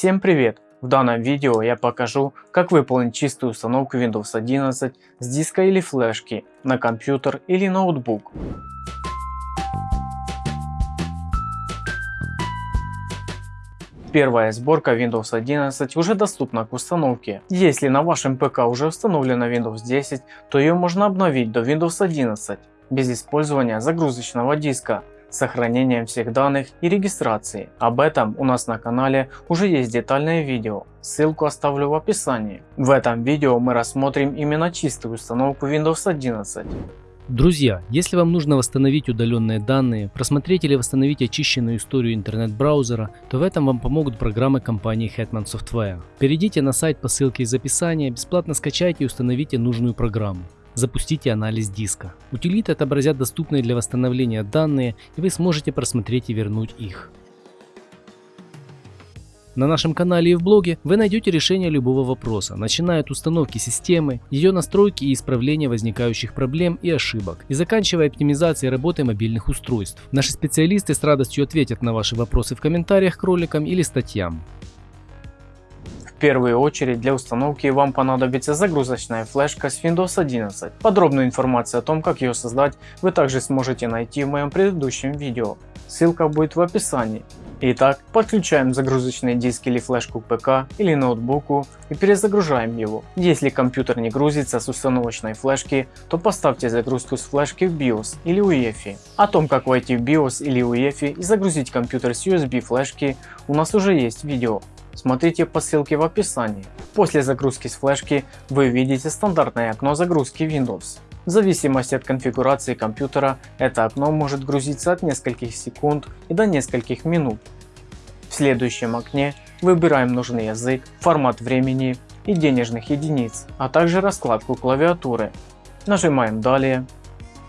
Всем привет! В данном видео я покажу, как выполнить чистую установку Windows 11 с диска или флешки на компьютер или ноутбук. Первая сборка Windows 11 уже доступна к установке. Если на вашем ПК уже установлена Windows 10, то ее можно обновить до Windows 11 без использования загрузочного диска сохранением всех данных и регистрации. Об этом у нас на канале уже есть детальное видео, ссылку оставлю в описании. В этом видео мы рассмотрим именно чистую установку Windows 11. Друзья, если вам нужно восстановить удаленные данные, просмотреть или восстановить очищенную историю интернет-браузера, то в этом вам помогут программы компании Hetman Software. Перейдите на сайт по ссылке из описания, бесплатно скачайте и установите нужную программу. Запустите анализ диска. Утилиты отобразят доступные для восстановления данные и вы сможете просмотреть и вернуть их. На нашем канале и в блоге вы найдете решение любого вопроса, начиная от установки системы, ее настройки и исправления возникающих проблем и ошибок, и заканчивая оптимизацией работы мобильных устройств. Наши специалисты с радостью ответят на ваши вопросы в комментариях к роликам или статьям. Первую очередь для установки вам понадобится загрузочная флешка с Windows 11. Подробную информацию о том, как ее создать, вы также сможете найти в моем предыдущем видео. Ссылка будет в описании. Итак, подключаем загрузочный диск или флешку к ПК или ноутбуку и перезагружаем его. Если компьютер не грузится с установочной флешки, то поставьте загрузку с флешки в BIOS или UEFI. О том как войти в BIOS или UEFI и загрузить компьютер с USB флешки у нас уже есть видео. Смотрите по ссылке в описании. После загрузки с флешки вы видите стандартное окно загрузки Windows. В зависимости от конфигурации компьютера это окно может грузиться от нескольких секунд и до нескольких минут. В следующем окне выбираем нужный язык, формат времени и денежных единиц, а также раскладку клавиатуры. Нажимаем «Далее».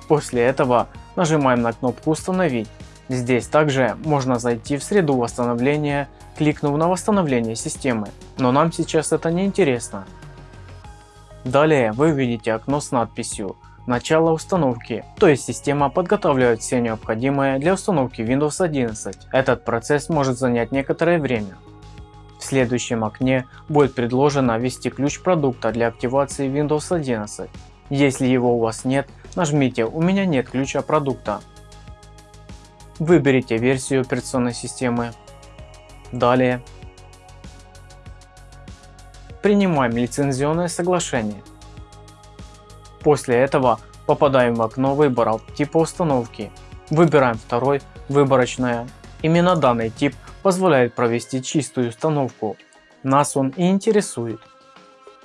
После этого нажимаем на кнопку «Установить». Здесь также можно зайти в среду восстановления, кликнув на восстановление системы, но нам сейчас это не интересно. Далее вы увидите окно с надписью «Начало установки», то есть система подготавливает все необходимое для установки Windows 11. Этот процесс может занять некоторое время. В следующем окне будет предложено ввести ключ продукта для активации Windows 11. Если его у вас нет, нажмите «У меня нет ключа продукта». Выберите версию операционной системы. Далее принимаем лицензионное соглашение. После этого попадаем в окно выбора типа установки. Выбираем второй, выборочное. Именно данный тип позволяет провести чистую установку. Нас он и интересует.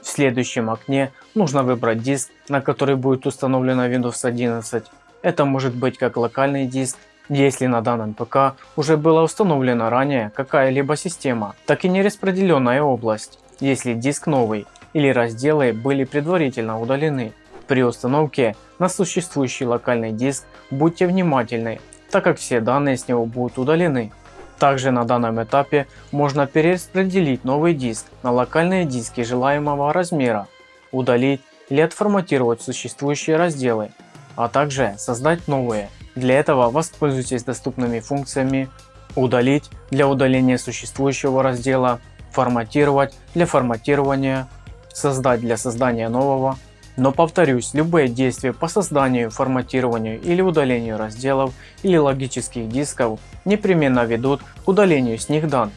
В следующем окне нужно выбрать диск, на который будет установлена Windows 11. Это может быть как локальный диск, если на данном ПК уже была установлена ранее какая-либо система, так и нераспределенная область если диск новый или разделы были предварительно удалены. При установке на существующий локальный диск будьте внимательны, так как все данные с него будут удалены. Также на данном этапе можно перераспределить новый диск на локальные диски желаемого размера, удалить или отформатировать существующие разделы, а также создать новые. Для этого воспользуйтесь доступными функциями «Удалить» для удаления существующего раздела форматировать для форматирования, создать для создания нового. Но повторюсь, любые действия по созданию, форматированию или удалению разделов или логических дисков непременно ведут к удалению с них данных.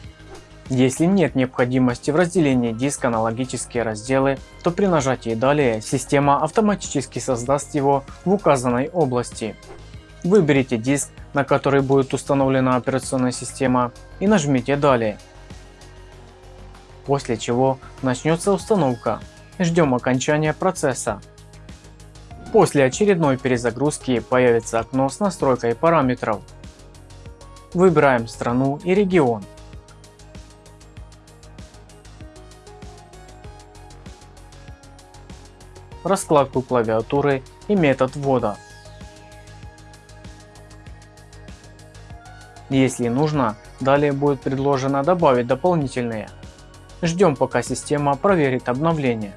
Если нет необходимости в разделении диска на логические разделы, то при нажатии «Далее» система автоматически создаст его в указанной области. Выберите диск, на который будет установлена операционная система и нажмите «Далее» после чего начнется установка. Ждем окончания процесса. После очередной перезагрузки появится окно с настройкой параметров. Выбираем страну и регион. Раскладку клавиатуры и метод ввода. Если нужно, далее будет предложено добавить дополнительные. Ждем пока система проверит обновление.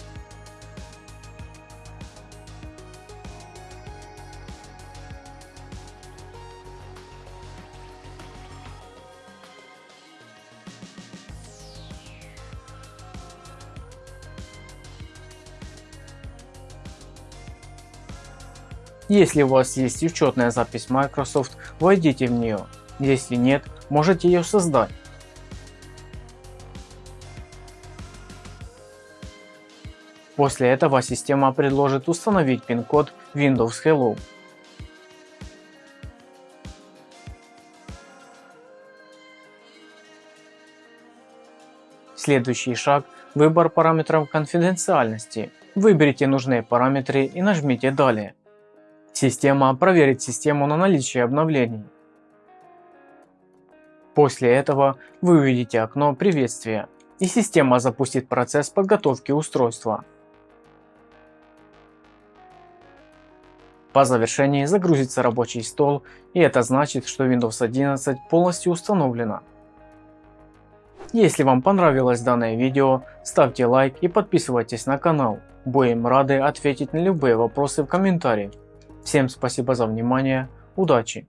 Если у вас есть учетная запись Microsoft, войдите в нее если нет, можете ее создать. После этого система предложит установить пин-код Windows Hello. Следующий шаг – выбор параметров конфиденциальности. Выберите нужные параметры и нажмите «Далее». Система проверит систему на наличие обновлений. После этого вы увидите окно приветствия и система запустит процесс подготовки устройства. По завершении загрузится рабочий стол и это значит, что Windows 11 полностью установлена. Если вам понравилось данное видео, ставьте лайк и подписывайтесь на канал. Будем рады ответить на любые вопросы в комментариях. Всем спасибо за внимание, удачи!